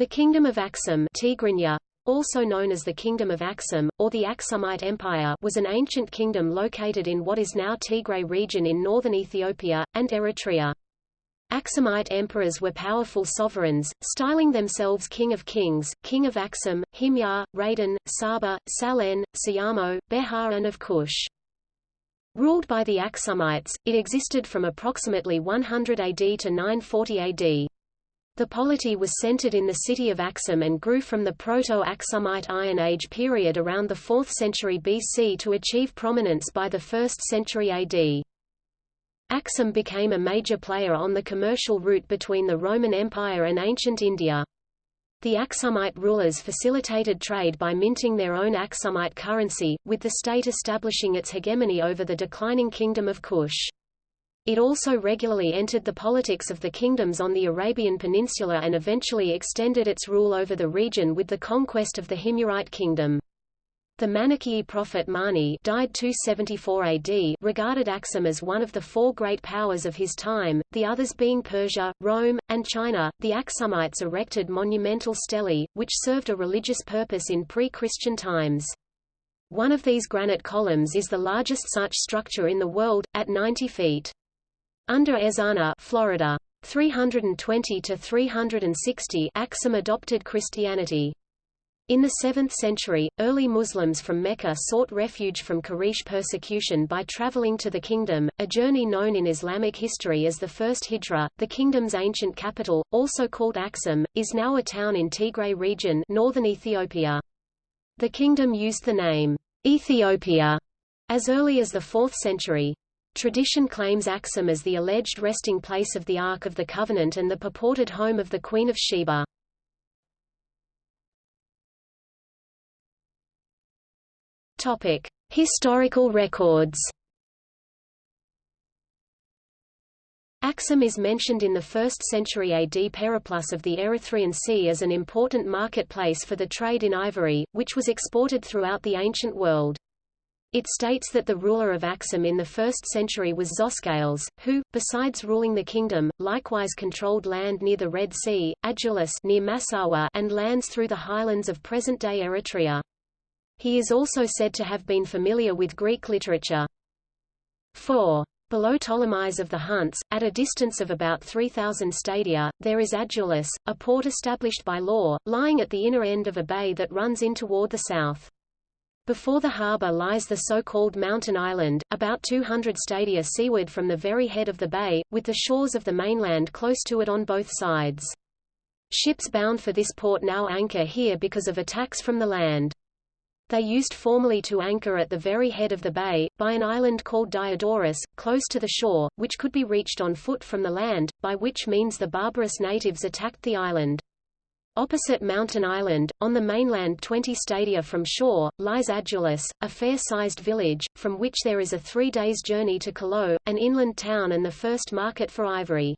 The Kingdom of Axum Tigrinya, also known as the Kingdom of Axum, or the Aksumite Empire was an ancient kingdom located in what is now Tigray region in northern Ethiopia, and Eritrea. Aksumite emperors were powerful sovereigns, styling themselves King of Kings, King of Axum, Himyar, Raydan, Saba, Salhen, Sayamo, Behar and of Kush. Ruled by the Aksumites, it existed from approximately 100 AD to 940 AD. The polity was centered in the city of Axum and grew from the Proto-Aksumite Iron Age period around the 4th century BC to achieve prominence by the 1st century AD. Axum became a major player on the commercial route between the Roman Empire and ancient India. The Aksumite rulers facilitated trade by minting their own Aksumite currency, with the state establishing its hegemony over the declining kingdom of Kush. It also regularly entered the politics of the kingdoms on the Arabian Peninsula and eventually extended its rule over the region with the conquest of the Himyarite kingdom. The Manichaean prophet Mani died 274 AD regarded Axum as one of the four great powers of his time, the others being Persia, Rome, and China. The Aksumites erected monumental stelae, which served a religious purpose in pre-Christian times. One of these granite columns is the largest such structure in the world, at 90 feet. Under Ezana Florida, 320 to 360 Axum adopted Christianity. In the 7th century, early Muslims from Mecca sought refuge from Quraysh persecution by traveling to the kingdom, a journey known in Islamic history as the First Hijra. The kingdom's ancient capital, also called Axum, is now a town in Tigray region northern Ethiopia. The kingdom used the name Ethiopia as early as the 4th century. Tradition claims Axum as the alleged resting place of the Ark of the Covenant and the purported home of the Queen of Sheba. Topic: Historical records. Axum is mentioned in the 1st century AD Periplus of the Erythraean Sea as an important marketplace for the trade in ivory, which was exported throughout the ancient world. It states that the ruler of Axum in the 1st century was Zoscales, who, besides ruling the kingdom, likewise controlled land near the Red Sea, Adulis near Massawa and lands through the highlands of present-day Eritrea. He is also said to have been familiar with Greek literature. 4. Below Ptolemais of the Hunts, at a distance of about 3,000 stadia, there is Adulis, a port established by law, lying at the inner end of a bay that runs in toward the south. Before the harbour lies the so-called Mountain Island, about 200 stadia seaward from the very head of the bay, with the shores of the mainland close to it on both sides. Ships bound for this port now anchor here because of attacks from the land. They used formerly to anchor at the very head of the bay, by an island called Diodorus, close to the shore, which could be reached on foot from the land, by which means the barbarous natives attacked the island. Opposite Mountain Island, on the mainland 20 stadia from shore, lies Adulis, a fair-sized village, from which there is a three days' journey to Kalo, an inland town and the first market for ivory.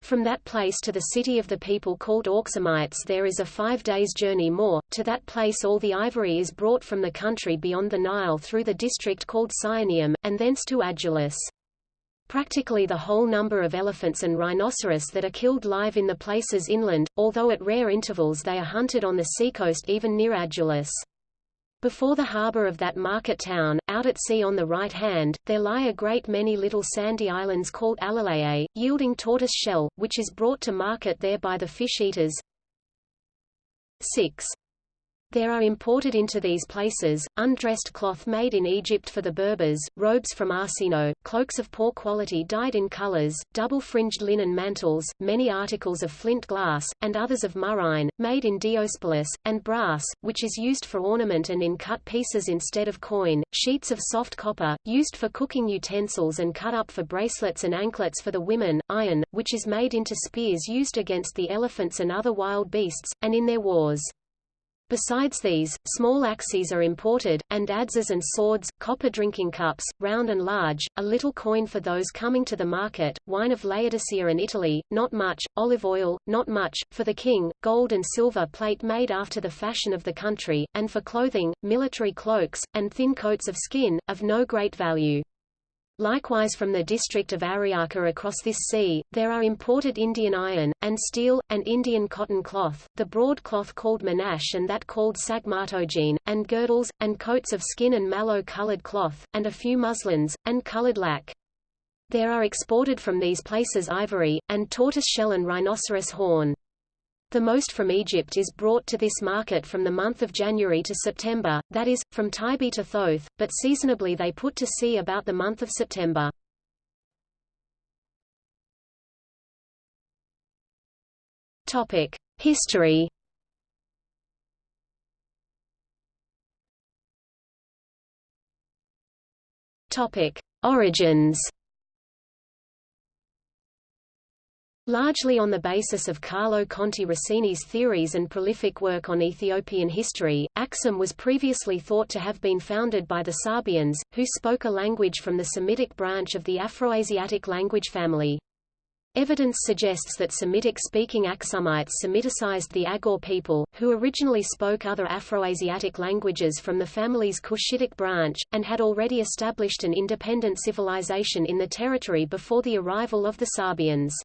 From that place to the city of the people called Auxumites there is a five days' journey more, to that place all the ivory is brought from the country beyond the Nile through the district called Sionium, and thence to Adulis. Practically the whole number of elephants and rhinoceros that are killed live in the places inland, although at rare intervals they are hunted on the seacoast even near Adulis. Before the harbour of that market town, out at sea on the right hand, there lie a great many little sandy islands called Alalae, yielding tortoise shell, which is brought to market there by the fish-eaters. 6. There are imported into these places, undressed cloth made in Egypt for the Berbers, robes from Arsinoe, cloaks of poor quality dyed in colors, double-fringed linen mantles, many articles of flint glass, and others of murrhine, made in Diospolis, and brass, which is used for ornament and in cut pieces instead of coin, sheets of soft copper, used for cooking utensils and cut up for bracelets and anklets for the women, iron, which is made into spears used against the elephants and other wild beasts, and in their wars. Besides these, small axes are imported, and adzes and swords, copper drinking cups, round and large, a little coin for those coming to the market, wine of Laodicea and Italy, not much, olive oil, not much, for the king, gold and silver plate made after the fashion of the country, and for clothing, military cloaks, and thin coats of skin, of no great value. Likewise from the district of Ariaka across this sea, there are imported Indian iron, and steel, and Indian cotton cloth, the broad cloth called manash and that called sagmatogene, and girdles, and coats of skin and mallow-colored cloth, and a few muslins, and colored lac. There are exported from these places ivory, and tortoiseshell and rhinoceros horn. The most from Egypt is brought to this market from the month of January to September, that is, from Tibet to Thoth, but seasonably they put to sea about the month of September. History Origins Largely on the basis of Carlo Conti Rossini's theories and prolific work on Ethiopian history, Axum was previously thought to have been founded by the Sabaeans, who spoke a language from the Semitic branch of the Afroasiatic language family. Evidence suggests that Semitic-speaking Axumites Semiticized the Agaw people, who originally spoke other Afroasiatic languages from the family's Cushitic branch, and had already established an independent civilization in the territory before the arrival of the Sabaeans.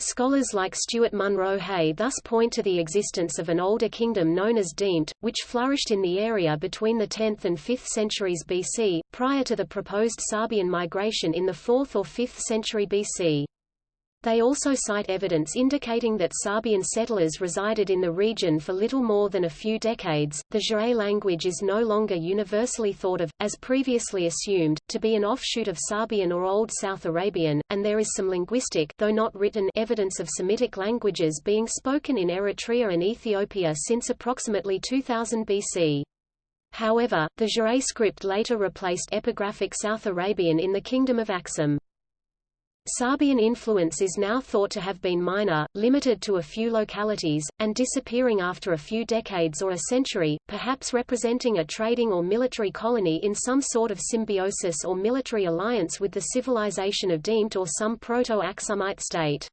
Scholars like Stuart Munro Hay thus point to the existence of an older kingdom known as Deemt, which flourished in the area between the 10th and 5th centuries BC, prior to the proposed Sabaean migration in the 4th or 5th century BC. They also cite evidence indicating that Sabaean settlers resided in the region for little more than a few decades. The Ge'ez language is no longer universally thought of, as previously assumed, to be an offshoot of Sabaean or Old South Arabian, and there is some linguistic though not written evidence of Semitic languages being spoken in Eritrea and Ethiopia since approximately 2000 BC. However, the Ge'ez script later replaced epigraphic South Arabian in the Kingdom of Axum. Sabaean influence is now thought to have been minor, limited to a few localities, and disappearing after a few decades or a century, perhaps representing a trading or military colony in some sort of symbiosis or military alliance with the civilization of Deemt or some Proto-Axumite state.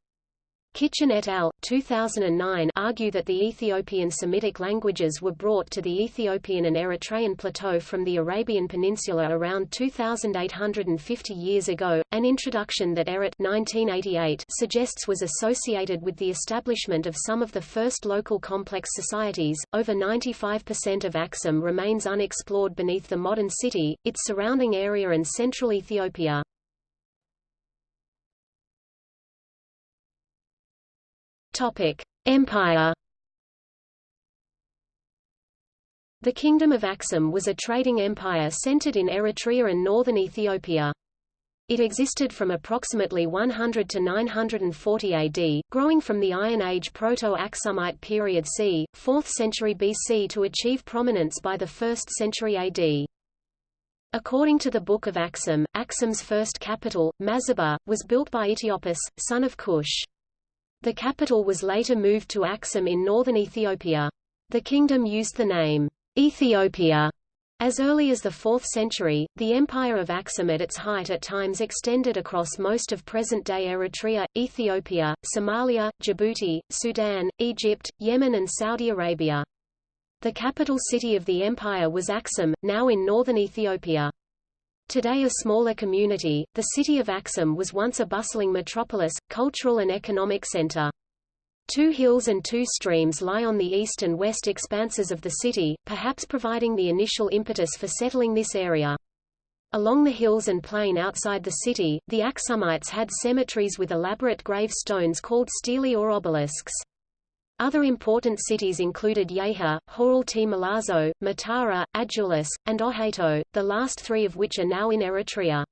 Kitchen et al. 2009 argue that the Ethiopian Semitic languages were brought to the Ethiopian and Eritrean plateau from the Arabian Peninsula around 2,850 years ago. An introduction that Ehret 1988 suggests was associated with the establishment of some of the first local complex societies. Over 95% of Axum remains unexplored beneath the modern city, its surrounding area and central Ethiopia. Empire. The Kingdom of Axum was a trading empire centered in Eritrea and northern Ethiopia. It existed from approximately 100 to 940 AD, growing from the Iron Age Proto-Axumite period c. 4th century BC to achieve prominence by the 1st century AD. According to the Book of Axum, Axum's first capital, Mazaba, was built by Eteopas, son of Cush. The capital was later moved to Axum in northern Ethiopia. The kingdom used the name Ethiopia as early as the 4th century, the empire of Axum at its height at times extended across most of present-day Eritrea, Ethiopia, Somalia, Djibouti, Sudan, Egypt, Yemen and Saudi Arabia. The capital city of the empire was Axum, now in northern Ethiopia. Today a smaller community, the city of Axum was once a bustling metropolis, cultural and economic center. Two hills and two streams lie on the east and west expanses of the city, perhaps providing the initial impetus for settling this area. Along the hills and plain outside the city, the Axumites had cemeteries with elaborate gravestones called stelae or obelisks. Other important cities included Yeha, Haurulti Malazzo, Matara, Adulis, and Qohaito, the last three of which are now in Eritrea.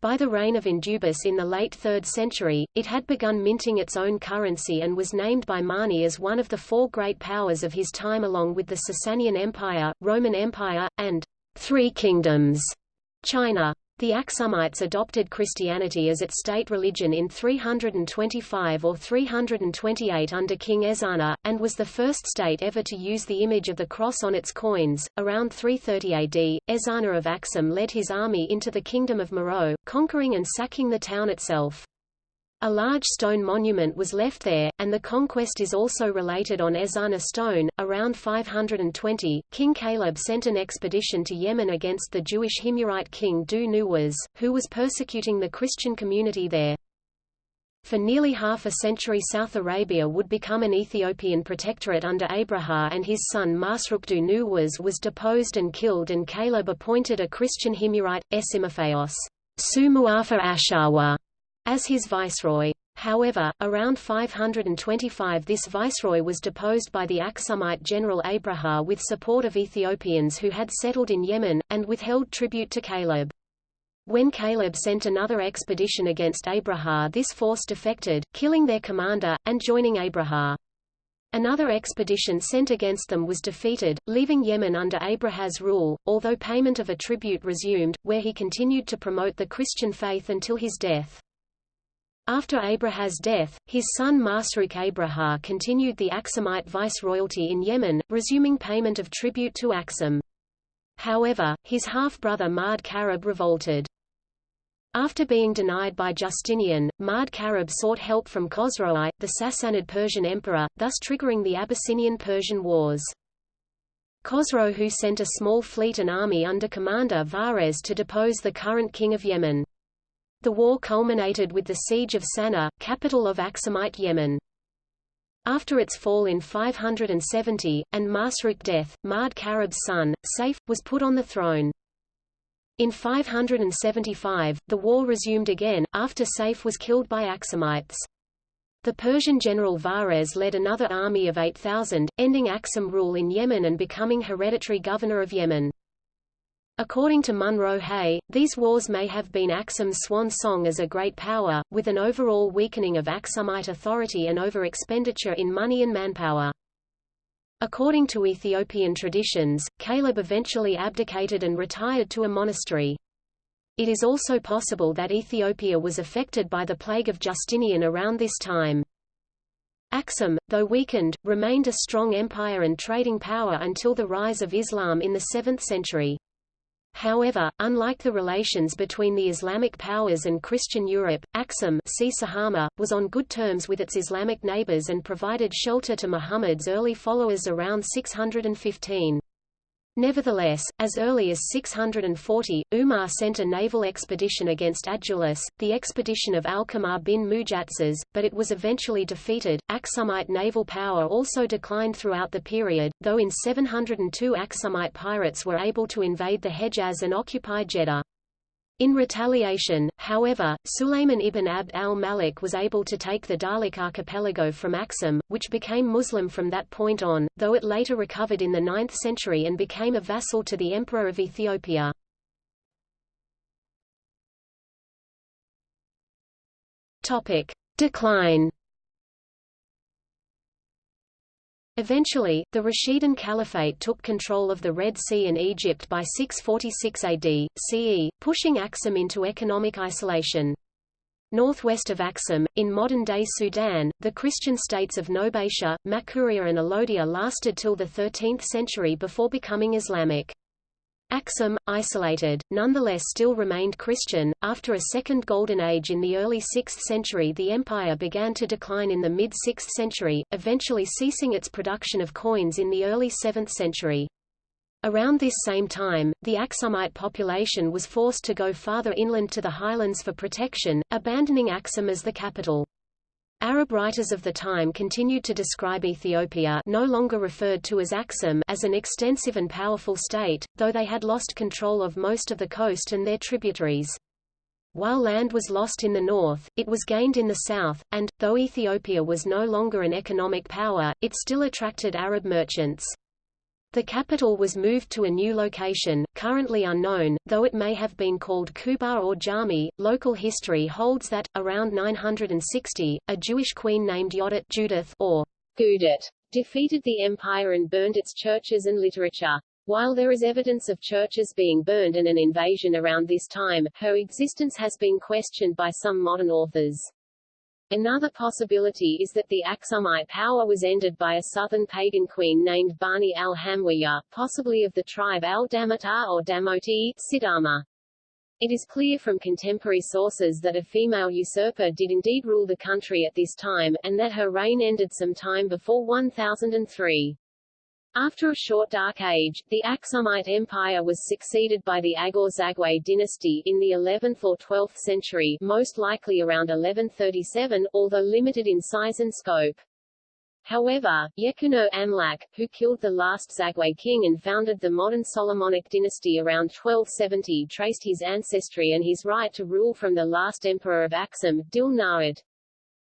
By the reign of Endubis in the late 3rd century, it had begun minting its own currency and was named by Mani as one of the four great powers of his time along with the Sasanian Empire, Roman Empire, and Three Kingdoms, China. The Axumites adopted Christianity as its state religion in 325 or 328 under King Ezana, and was the first state ever to use the image of the cross on its coins. Around 330 AD, Ezana of Axum led his army into the kingdom of Meroe, conquering and sacking the town itself. A large stone monument was left there, and the conquest is also related on Ezana stone. Around 520, King Caleb sent an expedition to Yemen against the Jewish Himyarite king Dhu Nuwas, who was persecuting the Christian community there. For nearly half a century South Arabia would become an Ethiopian protectorate under Abraha and his son Masrukdu Nuwas was deposed and killed and Caleb appointed a Christian Himyarite, Esimaphaios Sumuafa Ashawa, as his viceroy. However, around 525 this viceroy was deposed by the Aksumite general Abraha with support of Ethiopians who had settled in Yemen, and withheld tribute to Caleb. When Caleb sent another expedition against Abraha this force defected, killing their commander, and joining Abraha. Another expedition sent against them was defeated, leaving Yemen under Abraha's rule, although payment of a tribute resumed, where he continued to promote the Christian faith until his death. After Abraha's death, his son Masruk Abraha continued the Aksumite viceroyalty in Yemen, resuming payment of tribute to Aksum. However, his half-brother Mard Karib revolted. After being denied by Justinian, Mard Karib sought help from Khosrow, the Sassanid Persian emperor, thus triggering the Abyssinian-Persian Wars. Khosrow who sent a small fleet and army under commander Vahrez to depose the current king of Yemen. The war culminated with the siege of Sana'a, capital of Aksumite Yemen. After its fall in 570, and Masruk death, Mard Karib's son, Saif, was put on the throne. In 575, the war resumed again, after Saif was killed by Aksumites. The Persian general Vahrez led another army of 8,000, ending Aksum rule in Yemen and becoming hereditary governor of Yemen. According to Munro Hay, these wars may have been Aksum's swan song as a great power, with an overall weakening of Aksumite authority and over-expenditure in money and manpower. According to Ethiopian traditions, Caleb eventually abdicated and retired to a monastery. It is also possible that Ethiopia was affected by the plague of Justinian around this time. Aksum, though weakened, remained a strong empire and trading power until the rise of Islam in the 7th century. However, unlike the relations between the Islamic powers and Christian Europe, Aksum was on good terms with its Islamic neighbors and provided shelter to Muhammad's early followers around 615. Nevertheless, as early as 640, Umar sent a naval expedition against Adulis, the expedition of Alqamar bin Mujatzes, but it was eventually defeated. Aksumite naval power also declined throughout the period, though in 702 Aksumite pirates were able to invade the Hejaz and occupy Jeddah. In retaliation, however, Sulayman ibn Abd al-Malik was able to take the Dahlak archipelago from Aksum, which became Muslim from that point on, though it later recovered in the 9th century and became a vassal to the Emperor of Ethiopia. Decline Eventually, the Rashidun Caliphate took control of the Red Sea and Egypt by 646 AD, CE, pushing Aksum into economic isolation. Northwest of Aksum, in modern-day Sudan, the Christian states of Nobatia, Makuria and Alodia lasted till the 13th century before becoming Islamic. Aksum, isolated, nonetheless still remained Christian. After a second Golden Age in the early 6th century, the empire began to decline in the mid 6th century, eventually ceasing its production of coins in the early 7th century. Around this same time, the Aksumite population was forced to go farther inland to the highlands for protection, abandoning Axum as the capital. Arab writers of the time continued to describe Ethiopia no longer referred to as Aksum as an extensive and powerful state, though they had lost control of most of the coast and their tributaries. While land was lost in the north, it was gained in the south, and, though Ethiopia was no longer an economic power, it still attracted Arab merchants. The capital was moved to a new location, currently unknown, though it may have been called Kubar or Jami. Local history holds that, around 960, a Jewish queen named Yodit Judith or Gudit defeated the empire and burned its churches and literature. While there is evidence of churches being burned and an invasion around this time, her existence has been questioned by some modern authors. Another possibility is that the Aksumite power was ended by a southern pagan queen named Bani al-Hamwiya, possibly of the tribe al-Damata or Damoti, Sidama. It is clear from contemporary sources that a female usurper did indeed rule the country at this time, and that her reign ended some time before 1003. After a short dark age, the Aksumite Empire was succeeded by the Aghor-Zagwe dynasty in the 11th or 12th century most likely around 1137, although limited in size and scope. However, Yekuno Amlak, who killed the last Zagwe king and founded the modern Solomonic dynasty around 1270 traced his ancestry and his right to rule from the last emperor of Aksum, Dil.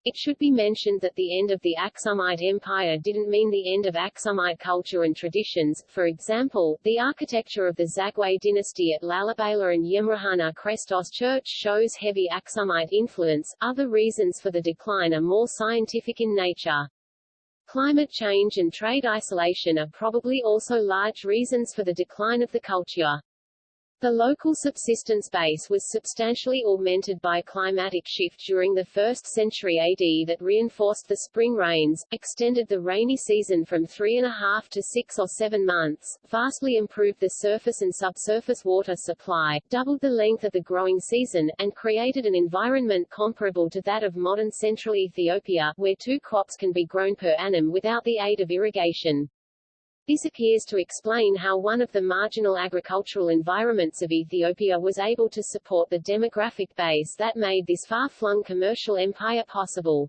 It should be mentioned that the end of the Aksumite Empire didn't mean the end of Aksumite culture and traditions, for example, the architecture of the Zagwe dynasty at Lalibela and Yemrehanna Krestos Church shows heavy Aksumite influence. Other reasons for the decline are more scientific in nature. Climate change and trade isolation are probably also large reasons for the decline of the culture. The local subsistence base was substantially augmented by climatic shift during the 1st century AD that reinforced the spring rains, extended the rainy season from three and a half to six or seven months, vastly improved the surface and subsurface water supply, doubled the length of the growing season, and created an environment comparable to that of modern central Ethiopia, where two crops can be grown per annum without the aid of irrigation. This appears to explain how one of the marginal agricultural environments of Ethiopia was able to support the demographic base that made this far-flung commercial empire possible.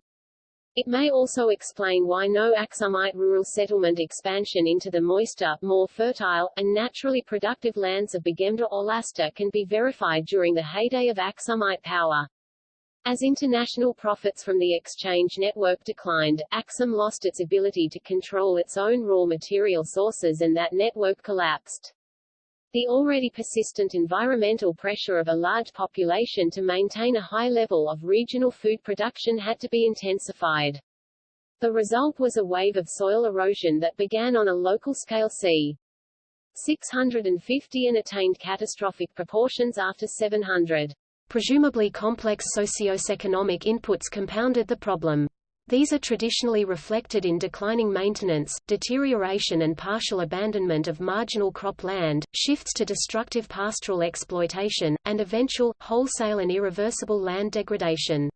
It may also explain why no Aksumite rural settlement expansion into the moister, more fertile, and naturally productive lands of Begemder or Lasta can be verified during the heyday of Aksumite power. As international profits from the exchange network declined, Aksum lost its ability to control its own raw material sources and that network collapsed. The already persistent environmental pressure of a large population to maintain a high level of regional food production had to be intensified. The result was a wave of soil erosion that began on a local scale c. 650 and attained catastrophic proportions after 700. Presumably complex socio-economic inputs compounded the problem. These are traditionally reflected in declining maintenance, deterioration and partial abandonment of marginal crop land, shifts to destructive pastoral exploitation, and eventual, wholesale and irreversible land degradation.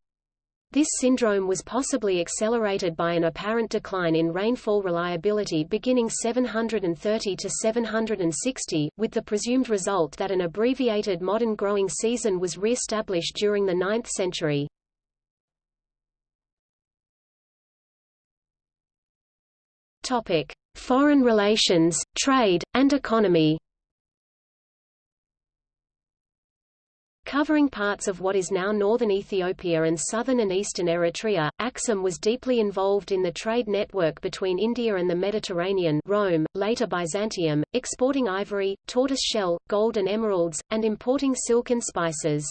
This syndrome was possibly accelerated by an apparent decline in rainfall reliability beginning 730 to 760, with the presumed result that an abbreviated modern growing season was re-established during the 9th century. Topic: Foreign relations, trade, and economy. Covering parts of what is now northern Ethiopia and southern and eastern Eritrea, Aksum was deeply involved in the trade network between India and the Mediterranean Rome, later Byzantium, exporting ivory, tortoise shell, gold and emeralds, and importing silk and spices.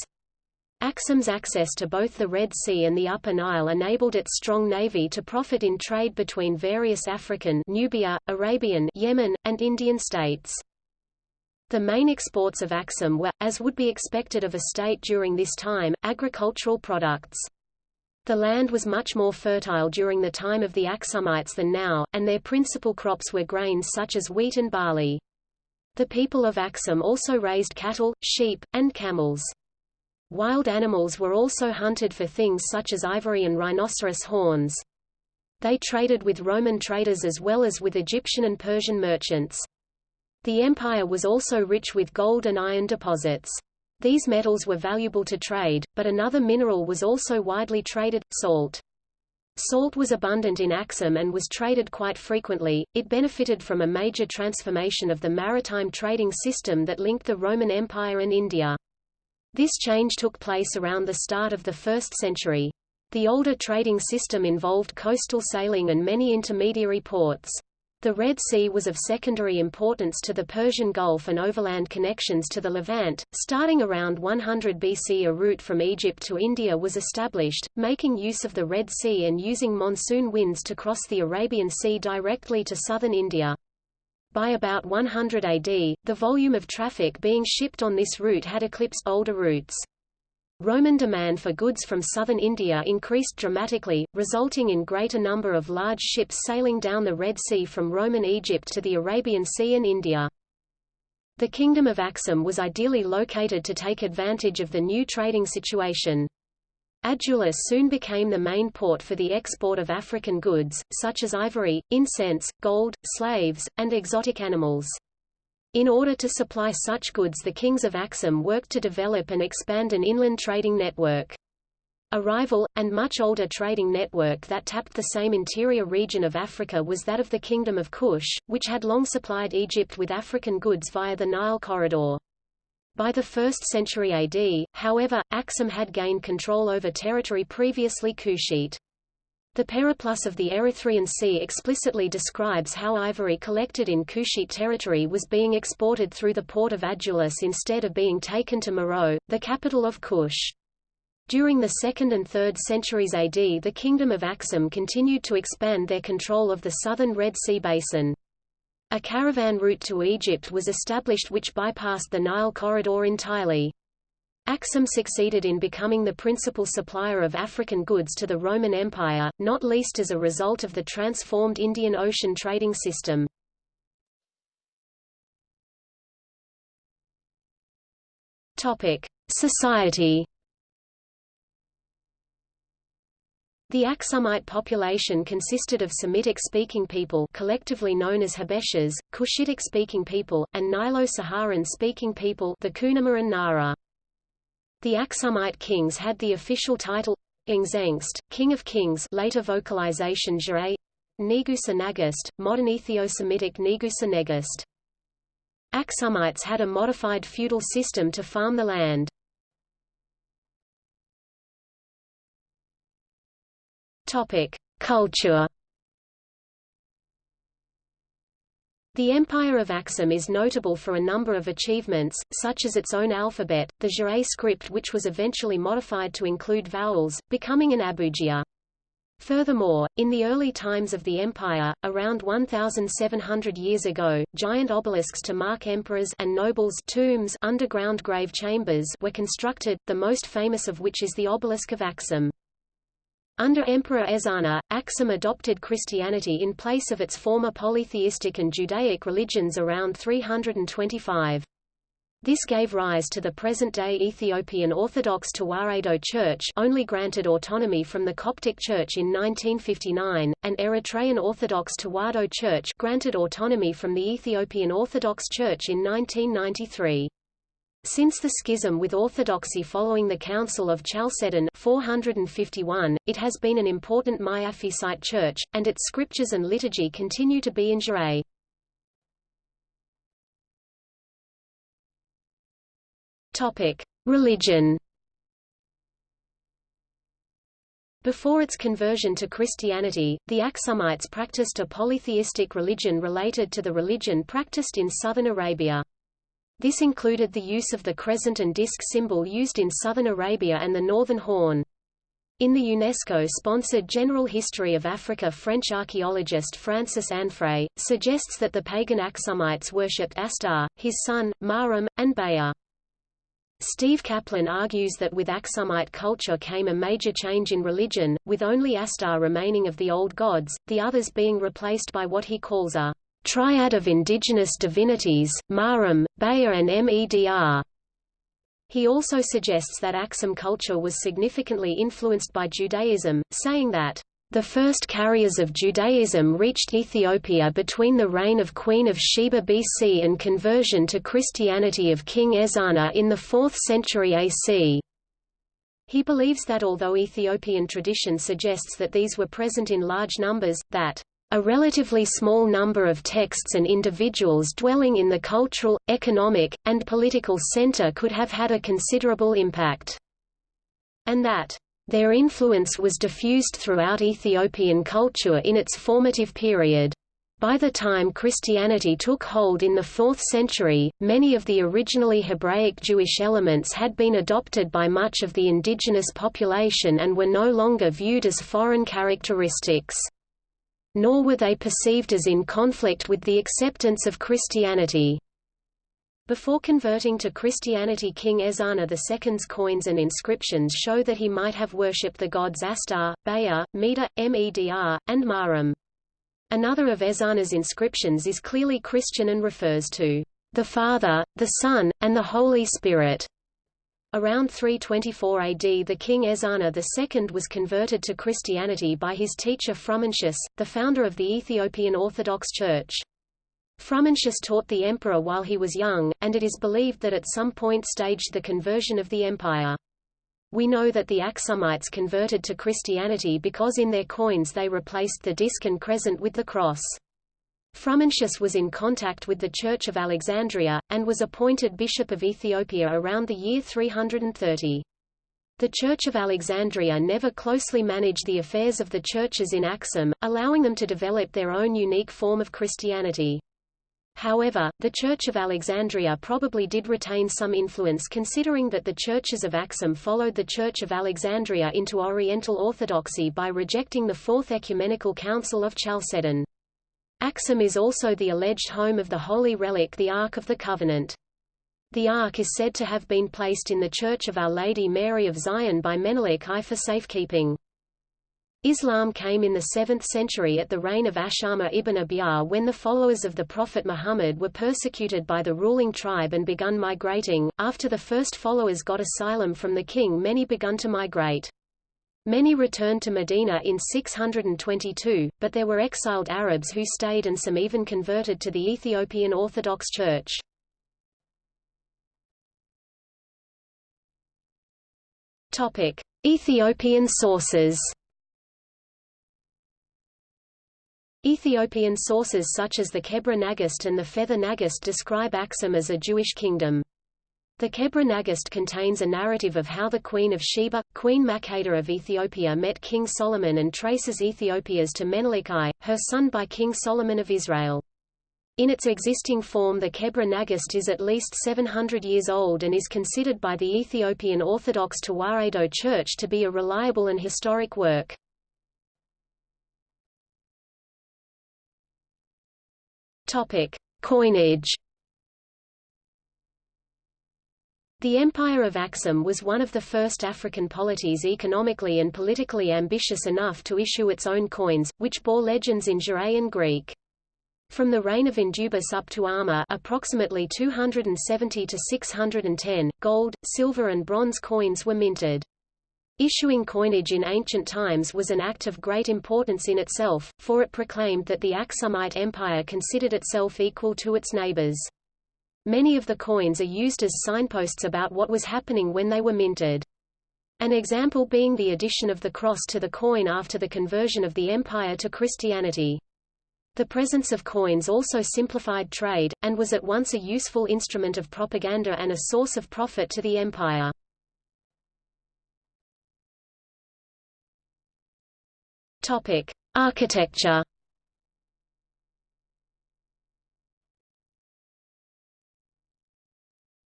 Aksum's access to both the Red Sea and the Upper Nile enabled its strong navy to profit in trade between various African Nubia, Arabian Yemen, and Indian states. The main exports of Aksum were, as would be expected of a state during this time, agricultural products. The land was much more fertile during the time of the Aksumites than now, and their principal crops were grains such as wheat and barley. The people of Aksum also raised cattle, sheep, and camels. Wild animals were also hunted for things such as ivory and rhinoceros horns. They traded with Roman traders as well as with Egyptian and Persian merchants. The empire was also rich with gold and iron deposits. These metals were valuable to trade, but another mineral was also widely traded, salt. Salt was abundant in Axum and was traded quite frequently. It benefited from a major transformation of the maritime trading system that linked the Roman Empire and India. This change took place around the start of the 1st century. The older trading system involved coastal sailing and many intermediary ports. The Red Sea was of secondary importance to the Persian Gulf and overland connections to the Levant. Starting around 100 BC, a route from Egypt to India was established, making use of the Red Sea and using monsoon winds to cross the Arabian Sea directly to southern India. By about 100 AD, the volume of traffic being shipped on this route had eclipsed older routes. Roman demand for goods from southern India increased dramatically, resulting in greater number of large ships sailing down the Red Sea from Roman Egypt to the Arabian Sea and India. The Kingdom of Axum was ideally located to take advantage of the new trading situation. Adulis soon became the main port for the export of African goods, such as ivory, incense, gold, slaves, and exotic animals. In order to supply such goods the kings of Axum worked to develop and expand an inland trading network. A rival, and much older trading network that tapped the same interior region of Africa was that of the Kingdom of Kush, which had long supplied Egypt with African goods via the Nile corridor. By the 1st century AD, however, Axum had gained control over territory previously Kushite. The Periplus of the Erythraean Sea explicitly describes how ivory collected in Kushite territory was being exported through the port of Adulis instead of being taken to Meroe, the capital of Kush. During the 2nd and 3rd centuries AD the Kingdom of Axum continued to expand their control of the southern Red Sea basin. A caravan route to Egypt was established which bypassed the Nile corridor entirely. Axum succeeded in becoming the principal supplier of African goods to the Roman Empire, not least as a result of the transformed Indian Ocean trading system. Society The Aksumite population consisted of Semitic-speaking people collectively known as Habeshas, Cushitic-speaking people, and Nilo-Saharan-speaking people the Kunama and Nara. The Aksumite kings had the official title Ngzengst, King of Kings later vocalization Ge'ez, Negusa Nagast, modern Ethio-Semitic Negusa Negast. Aksumites had a modified feudal system to farm the land. Topic: Culture. The Empire of Axum is notable for a number of achievements, such as its own alphabet, the Ge'ez script which was eventually modified to include vowels, becoming an abugida. Furthermore, in the early times of the empire, around 1,700 years ago, giant obelisks to mark emperors and nobles tombs underground grave chambers were constructed, the most famous of which is the obelisk of Axum. Under Emperor Ezana, Axum adopted Christianity in place of its former polytheistic and Judaic religions around 325. This gave rise to the present-day Ethiopian Orthodox Tewahedo Church only granted autonomy from the Coptic Church in 1959, and Eritrean Orthodox Tewahedo Church granted autonomy from the Ethiopian Orthodox Church in 1993. Since the schism with Orthodoxy following the Council of Chalcedon 451, it has been an important Miaphysite church, and its scriptures and liturgy continue to be in Ge'ez. Topic: Religion. Before its conversion to Christianity, the Aksumites practiced a polytheistic religion related to the religion practiced in southern Arabia. This included the use of the crescent and disk symbol used in southern Arabia and the Northern Horn. In the UNESCO-sponsored General History of Africa French archaeologist Francis Anfray, suggests that the pagan Aksumites worshipped Astar, his son, Marum, and Baya. Steve Kaplan argues that with Aksumite culture came a major change in religion, with only Astar remaining of the old gods, the others being replaced by what he calls a triad of indigenous divinities, Marum, Baya and Medr. He also suggests that Axum culture was significantly influenced by Judaism, saying that the first carriers of Judaism reached Ethiopia between the reign of Queen of Sheba BC and conversion to Christianity of King Ezana in the 4th century AC. He believes that although Ethiopian tradition suggests that these were present in large numbers, that a relatively small number of texts and individuals dwelling in the cultural, economic, and political center could have had a considerable impact. And that their influence was diffused throughout Ethiopian culture in its formative period. By the time Christianity took hold in the 4th century, many of the originally Hebraic Jewish elements had been adopted by much of the indigenous population and were no longer viewed as foreign characteristics nor were they perceived as in conflict with the acceptance of Christianity. Before converting to Christianity King Ezana II's coins and inscriptions show that he might have worshipped the gods Astar, Baya, Medr, Medr, and Marum. Another of Ezana's inscriptions is clearly Christian and refers to the Father, the Son, and the Holy Spirit. Around 324 AD the king Ezana II was converted to Christianity by his teacher Frumentius, the founder of the Ethiopian Orthodox Church. Frumentius taught the emperor while he was young, and it is believed that at some point staged the conversion of the empire. We know that the Aksumites converted to Christianity because in their coins they replaced the disk and crescent with the cross. Frumentius was in contact with the Church of Alexandria, and was appointed Bishop of Ethiopia around the year 330. The Church of Alexandria never closely managed the affairs of the churches in Aksum, allowing them to develop their own unique form of Christianity. However, the Church of Alexandria probably did retain some influence considering that the churches of Aksum followed the Church of Alexandria into Oriental Orthodoxy by rejecting the Fourth Ecumenical Council of Chalcedon. Aksum is also the alleged home of the holy relic the Ark of the Covenant. The Ark is said to have been placed in the Church of Our Lady Mary of Zion by Menelik I for safekeeping. Islam came in the 7th century at the reign of Ashama ibn Abiyar when the followers of the Prophet Muhammad were persecuted by the ruling tribe and begun migrating. After the first followers got asylum from the king many begun to migrate. Many returned to Medina in 622, but there were exiled Arabs who stayed and some even converted to the Ethiopian Orthodox Church. Topic: Ethiopian sources. Ethiopian sources such as the Kebra Nagast and the Fetha Nagast describe Aksum as a Jewish kingdom. The Kebra Nagast contains a narrative of how the Queen of Sheba, Queen Makeda of Ethiopia met King Solomon and traces Ethiopia's to Menelik I, her son by King Solomon of Israel. In its existing form the Kebra Nagast is at least 700 years old and is considered by the Ethiopian Orthodox Tewahedo Church to be a reliable and historic work. Coinage. The Empire of Aksum was one of the first African polities economically and politically ambitious enough to issue its own coins, which bore legends in Juraian Greek. From the reign of Endubis up to Arma approximately 270 to 610, gold, silver and bronze coins were minted. Issuing coinage in ancient times was an act of great importance in itself, for it proclaimed that the Aksumite Empire considered itself equal to its neighbors. Many of the coins are used as signposts about what was happening when they were minted. An example being the addition of the cross to the coin after the conversion of the empire to Christianity. The presence of coins also simplified trade, and was at once a useful instrument of propaganda and a source of profit to the empire. Topic: Architecture.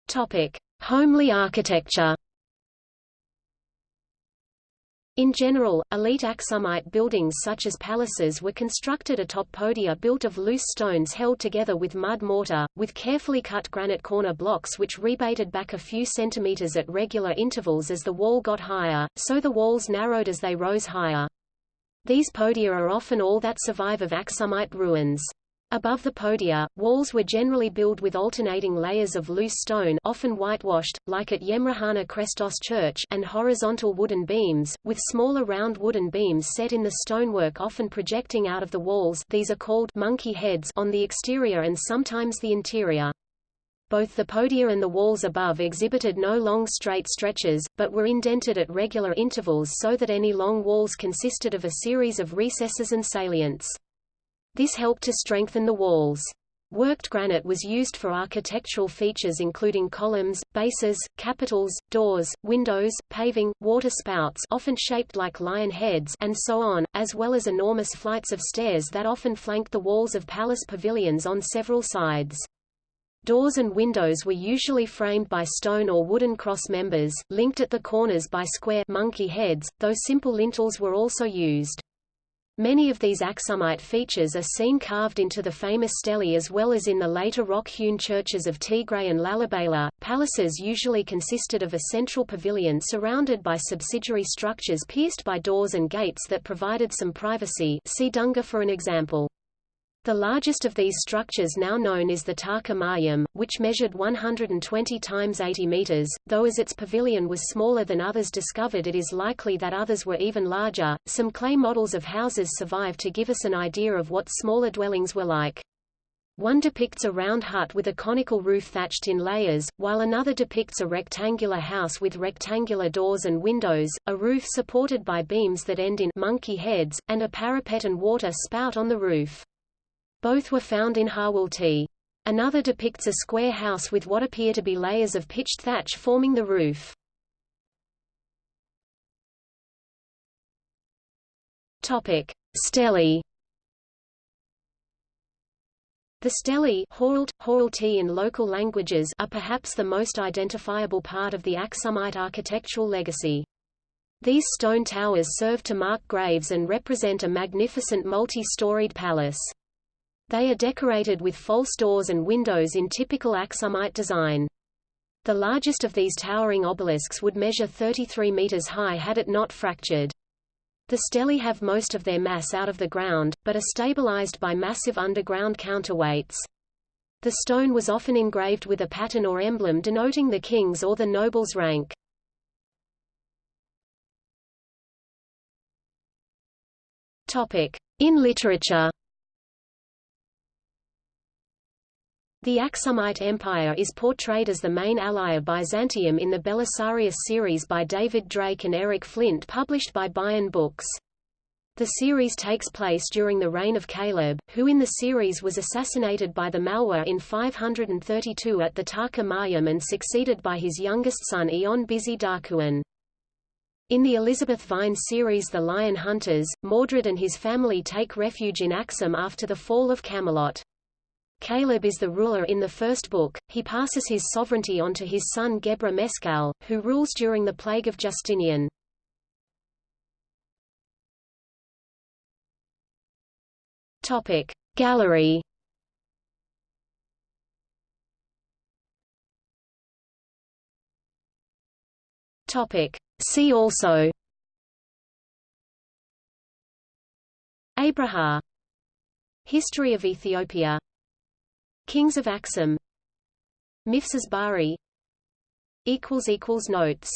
Topic: Homely architecture. In general, elite Aksumite buildings such as palaces were constructed atop podia built of loose stones held together with mud mortar, with carefully cut granite corner blocks which rebated back a few centimeters at regular intervals as the wall got higher, so the walls narrowed as they rose higher. These podia are often all that survive of Aksumite ruins. Above the podia, walls were generally built with alternating layers of loose stone often whitewashed, like at Yemrehanna Krestos Church and horizontal wooden beams, with smaller round wooden beams set in the stonework often projecting out of the walls these are called monkey heads on the exterior and sometimes the interior. Both the podia and the walls above exhibited no long straight stretches, but were indented at regular intervals so that any long walls consisted of a series of recesses and salients. This helped to strengthen the walls. Worked granite was used for architectural features including columns, bases, capitals, doors, windows, paving, water spouts often shaped like lion heads and so on, as well as enormous flights of stairs that often flanked the walls of palace pavilions on several sides. Doors and windows were usually framed by stone or wooden cross members, linked at the corners by square monkey heads, though simple lintels were also used. Many of these Aksumite features are seen carved into the famous stelae as well as in the later rock-hewn churches of Tigray and Lalibela. Palaces usually consisted of a central pavilion surrounded by subsidiary structures pierced by doors and gates that provided some privacy see Dungur for an example. The largest of these structures now known is the Ta'akha Maryam, which measured 120 times 80 meters, though as its pavilion was smaller than others discovered it is likely that others were even larger. Some clay models of houses survive to give us an idea of what smaller dwellings were like. One depicts a round hut with a conical roof thatched in layers, while another depicts a rectangular house with rectangular doors and windows, a roof supported by beams that end in monkey heads, and a parapet and water spout on the roof. Both were found in Hawulti. Another depicts a square house with what appear to be layers of pitched thatch forming the roof. Topic. The stelae in local languages are perhaps the most identifiable part of the Aksumite architectural legacy. These stone towers serve to mark graves and represent a magnificent multi-storied palace. They are decorated with false doors and windows in typical Aksumite design. The largest of these towering obelisks would measure 33 meters high had it not fractured. The stelae have most of their mass out of the ground, but are stabilized by massive underground counterweights. The stone was often engraved with a pattern or emblem denoting the king's or the noble's rank. In literature The Aksumite Empire is portrayed as the main ally of Byzantium in the Belisarius series by David Drake and Eric Flint published by Baen Books. The series takes place during the reign of Caleb, who in the series was assassinated by the Malwa in 532 at the Ta'akha Maryam and succeeded by his youngest son Eon Bisi Dakuen. In the Elizabeth Wein series The Lion Hunters, Mordred and his family take refuge in Axum after the fall of Camelot. Caleb is the ruler in the first book, he passes his sovereignty on to his son Gebre Meskal, who rules during the plague of Justinian. Topic. Gallery Topic. See also Abraha History of Ethiopia Kings of Axum. Mifsas Bahri. Notes